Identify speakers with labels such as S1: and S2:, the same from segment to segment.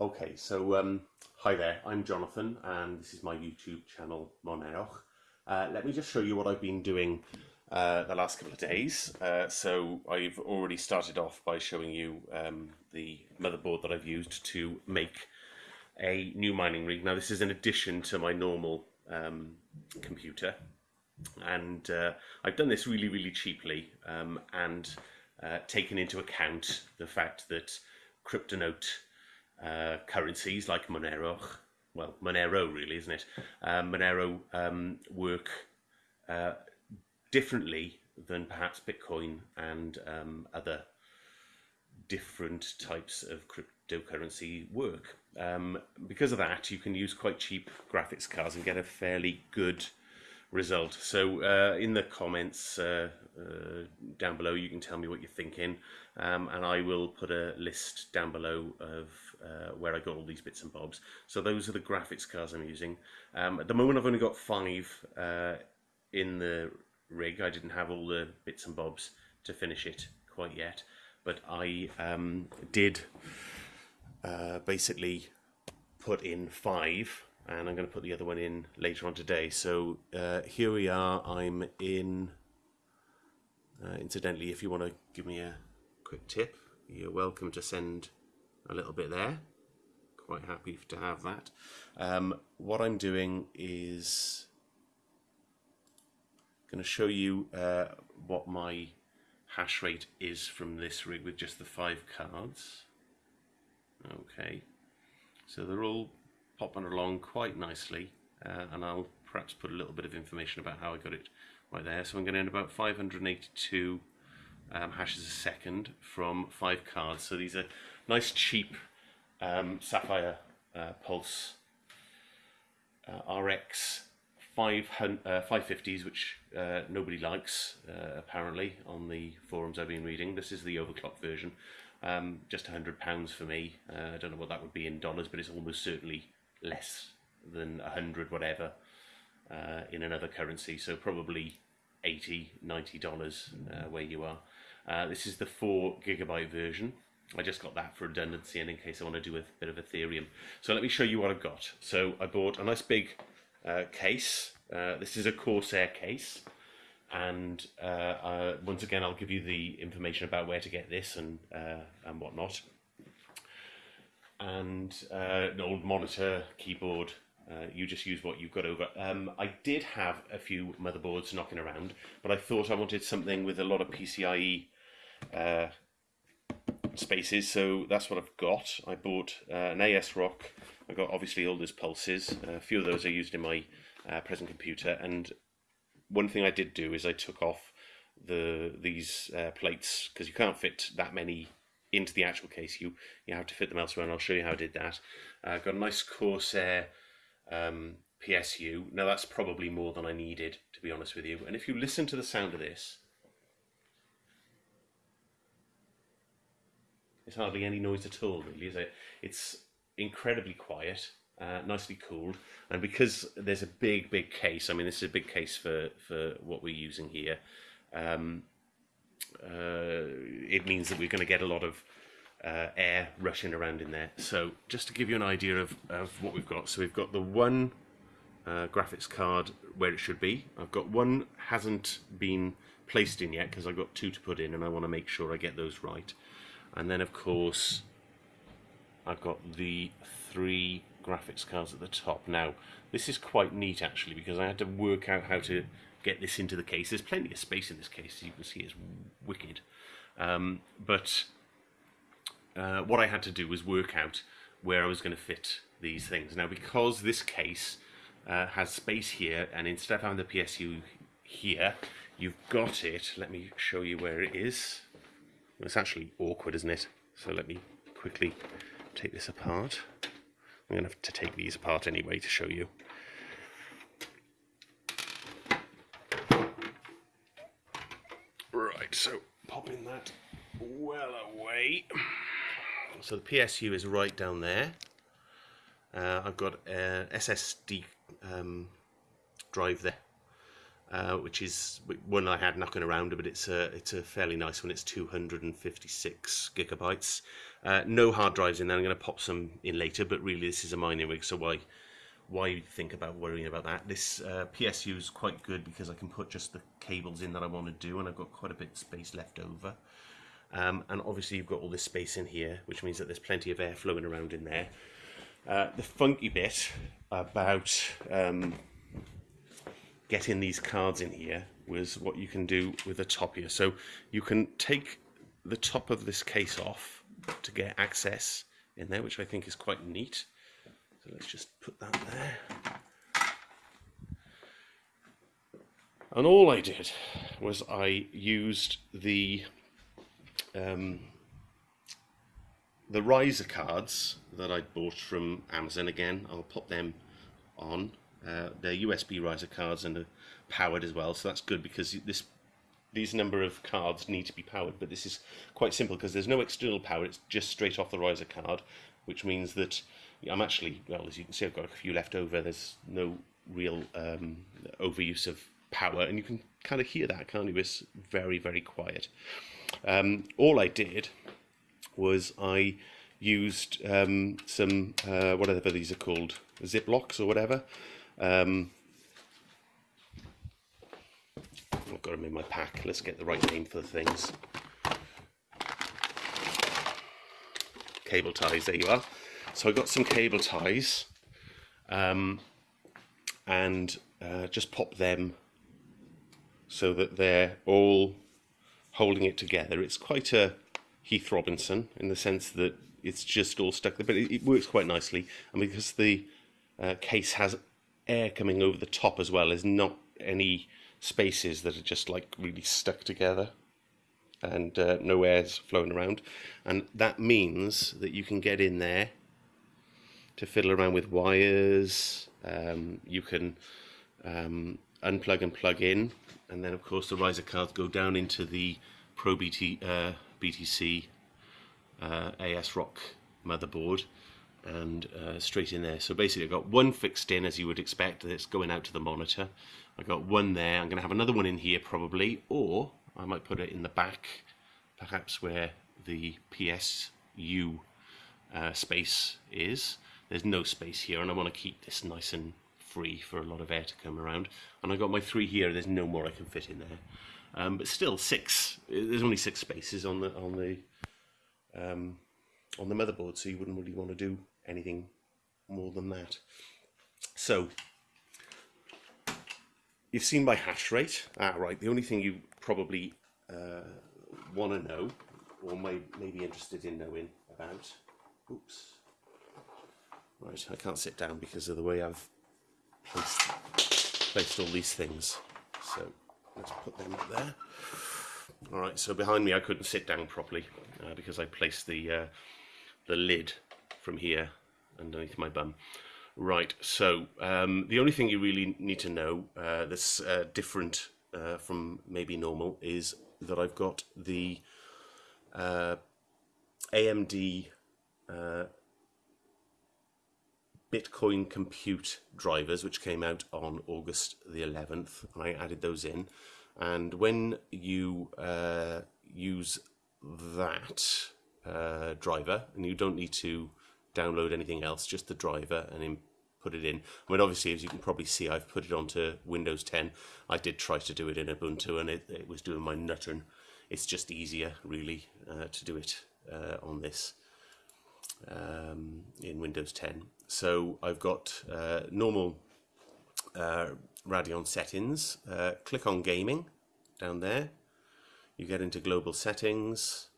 S1: Okay, so um, hi there, I'm Jonathan and this is my YouTube channel, Monerch. Uh, let me just show you what I've been doing uh, the last couple of days. Uh, so I've already started off by showing you um, the motherboard that I've used to make a new mining rig. Now this is in addition to my normal um, computer and uh, I've done this really really cheaply um, and uh, taken into account the fact that Cryptonote uh, currencies like Monero, well, Monero really, isn't it? Um, Monero um, work uh, differently than perhaps Bitcoin and um, other different types of cryptocurrency work. Um, because of that, you can use quite cheap graphics cards and get a fairly good result. So uh, in the comments uh, uh, down below, you can tell me what you're thinking, um, and I will put a list down below of uh, where I got all these bits and bobs. So those are the graphics cards I'm using. Um, at the moment, I've only got five uh, in the rig. I didn't have all the bits and bobs to finish it quite yet, but I um, did uh, basically put in five and I'm going to put the other one in later on today. So uh, here we are, I'm in, uh, incidentally, if you want to give me a quick tip, you're welcome to send a little bit there. Quite happy to have that. Um, what I'm doing is going to show you uh, what my hash rate is from this rig with just the five cards. Okay, so they're all popping along quite nicely uh, and I'll perhaps put a little bit of information about how I got it right there. So I'm going to end about 582 um, hashes a second from five cards. So these are nice cheap um, Sapphire uh, Pulse uh, RX 500, uh, 550s, which uh, nobody likes uh, apparently on the forums I've been reading. This is the overclock version. Um, just £100 for me. Uh, I don't know what that would be in dollars, but it's almost certainly less than 100 whatever in another currency so probably 80 90 dollars uh, where you are this is the 4 gigabyte version I just got that for redundancy and in case I want to do a bit of Ethereum so let me show you what I've got so I bought a nice big uh, case uh, this is a Corsair case and uh, once again I'll give you the information about where to get this and and whatnot and uh, an old monitor, keyboard. Uh, you just use what you've got over. Um, I did have a few motherboards knocking around, but I thought I wanted something with a lot of PCIe uh, spaces, so that's what I've got. I bought uh, an ASRock. I got obviously all those pulses. a few of those are used in my uh, present computer, and one thing I did do is I took off the these uh, plates because you can't fit that many into the actual case. You you have to fit them elsewhere, and I'll show you how I did that. Uh, got a nice Corsair um, PSU. Now that's probably more than I needed, to be honest with you. And if you listen to the sound of this, it's hardly any noise at all, really, is it? It's incredibly quiet. Uh, nicely cooled and because there's a big big case I mean this is a big case for for what we're using here um, uh, it means that we're going to get a lot of uh, air rushing around in there. So just to give you an idea of, of what we've got, so we've got the one uh, graphics card where it should be. I've got one hasn't been placed in yet because I've got two to put in and I want to make sure I get those right. And then of course I've got the three graphics cards at the top. Now this is quite neat actually because I had to work out how to get this into the case. There's plenty of space in this case, as you can see, it's wicked. Um, but uh, what I had to do was work out where I was going to fit these things. Now, because this case uh, has space here, and instead of having the PSU here, you've got it. Let me show you where it is. It's actually awkward, isn't it? So let me quickly take this apart. I'm going to have to take these apart anyway to show you. Right, so popping that well away. So the PSU is right down there. Uh, I've got an SSD um, drive there. Uh, which is one I had knocking around, but it's a it's a fairly nice one. It's 256 gigabytes. Uh, no hard drives in there. I'm going to pop some in later, but really this is a mining rig, so why why think about worrying about that? This uh, PSU is quite good because I can put just the cables in that I want to do, and I've got quite a bit of space left over. Um, and obviously you've got all this space in here, which means that there's plenty of air flowing around in there. Uh, the funky bit about um, getting these cards in here was what you can do with the top here. So you can take the top of this case off to get access in there, which I think is quite neat. So let's just put that there. And all I did was I used the um, the riser cards that I bought from Amazon again. I'll pop them on uh, they're USB riser cards and are powered as well, so that's good because this these number of cards need to be powered, but this is quite simple because there's no external power, it's just straight off the riser card, which means that I'm actually, well, as you can see, I've got a few left over, there's no real um, overuse of power, and you can kind of hear that, can't you? It's very, very quiet. Um, all I did was I used um, some, uh, whatever these are called, Ziplocs or whatever, um, I've got them in my pack. Let's get the right name for the things. Cable ties, there you are. So I got some cable ties um, and uh, just pop them so that they're all holding it together. It's quite a Heath Robinson in the sense that it's just all stuck there, but it, it works quite nicely. And because the uh, case has air coming over the top as well. There's not any spaces that are just like really stuck together and uh, no air's flowing around. And that means that you can get in there to fiddle around with wires. Um, you can um, unplug and plug in. And then, of course, the riser cards go down into the Pro BT, uh, BTC uh, ASRock motherboard and uh, straight in there. So basically I've got one fixed in as you would expect that's going out to the monitor. I've got one there. I'm going to have another one in here probably or I might put it in the back perhaps where the PSU uh, space is. There's no space here and I want to keep this nice and free for a lot of air to come around. And I've got my three here. There's no more I can fit in there. Um, but still six. There's only six spaces on the on the um, on the motherboard, so you wouldn't really want to do anything more than that. So, you've seen my hash rate. Ah, right, the only thing you probably uh, want to know, or may, may be interested in knowing about, oops, right, I can't sit down because of the way I've placed, placed all these things. So, let's put them up there. All right, so behind me I couldn't sit down properly uh, because I placed the uh, the lid from here underneath my bum. Right, so um, the only thing you really need to know uh, that's uh, different uh, from maybe normal is that I've got the uh, AMD uh, Bitcoin Compute drivers, which came out on August the 11th, and I added those in. And when you uh, use that driver, and you don't need to download anything else, just the driver, and then put it in. I mean, obviously, as you can probably see, I've put it onto Windows 10. I did try to do it in Ubuntu, and it, it was doing my nuttern. It's just easier, really, uh, to do it uh, on this um, in Windows 10. So I've got uh, normal uh, Radeon settings. Uh, click on Gaming down there. You get into Global Settings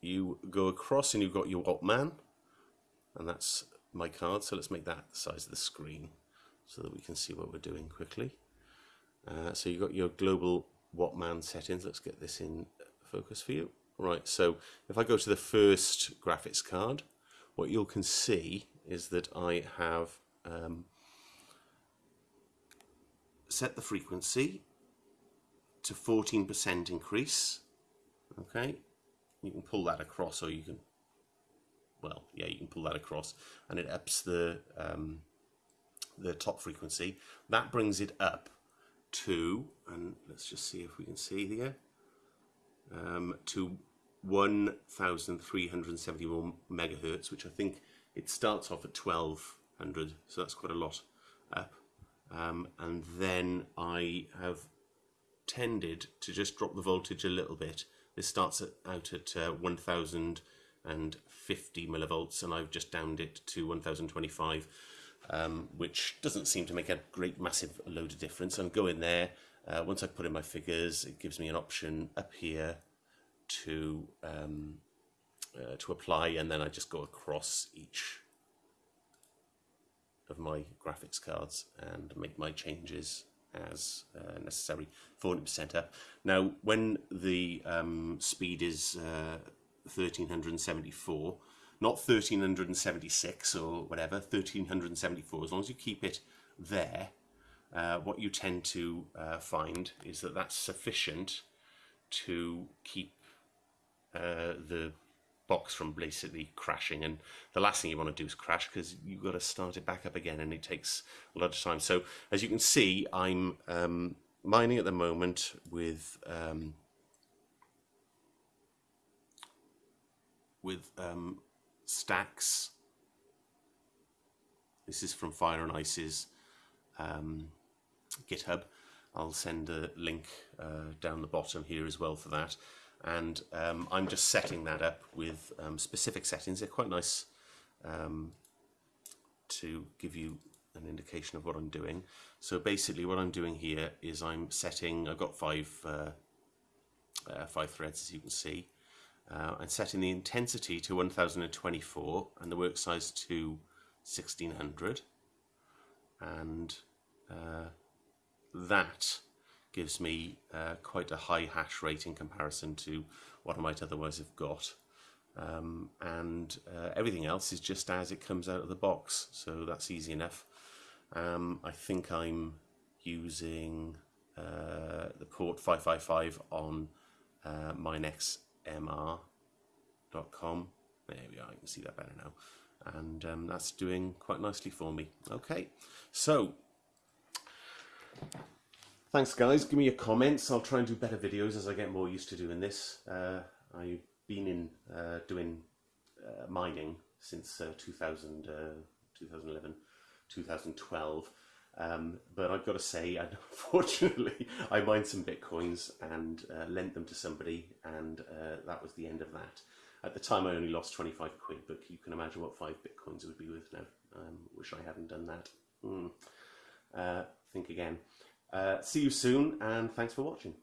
S1: you go across and you've got your WattMan and that's my card so let's make that the size of the screen so that we can see what we're doing quickly. Uh, so you've got your global WattMan settings. Let's get this in focus for you. Right so if I go to the first graphics card what you can see is that I have um, set the frequency to 14% increase. Okay you can pull that across or you can well yeah you can pull that across and it ups the um, the top frequency that brings it up to, and let's just see if we can see here, um, to 1,371 megahertz, which I think it starts off at 1200, so that's quite a lot up. Um, and then I have tended to just drop the voltage a little bit. This starts at, out at uh, 1050 millivolts and I've just downed it to 1025 um, which doesn't seem to make a great massive load of difference. And go in there, uh, once I put in my figures, it gives me an option up here to um, uh, to apply and then I just go across each of my graphics cards and make my changes as uh, necessary 40% up. Now when the um, speed is uh, 1374 not 1376 or whatever 1374 as long as you keep it there uh, what you tend to uh, find is that that's sufficient to keep uh, the box from basically crashing. And the last thing you want to do is crash because you've got to start it back up again and it takes a lot of time. So as you can see I'm um, mining at the moment with um, with um, stacks this is from Fire and Ice's um, GitHub I'll send a link uh, down the bottom here as well for that and um, I'm just setting that up with um, specific settings. They're quite nice um, to give you an indication of what I'm doing. So basically what I'm doing here is I'm setting, I've got five, uh, uh, five threads as you can see. Uh, I'm setting the intensity to 1024 and the work size to 1600 and uh, that gives me uh, quite a high hash rate in comparison to what I might otherwise have got. Um, and uh, everything else is just as it comes out of the box, so that's easy enough. Um, I think I'm using uh, the port 555 on uh, minexmr.com. There we are, you can see that better now. And um, that's doing quite nicely for me. Okay, so Thanks guys, give me your comments. I'll try and do better videos as I get more used to doing this. Uh, I've been in uh, doing uh, mining since uh, 2000, 2011, 2012. Um, but I've got to say, unfortunately, I mined some bitcoins and uh, lent them to somebody, and uh, that was the end of that. At the time, I only lost 25 quid, but you can imagine what five bitcoins would be worth now. Um, wish I hadn't done that. Mm. think again. Uh, see you soon and thanks for watching.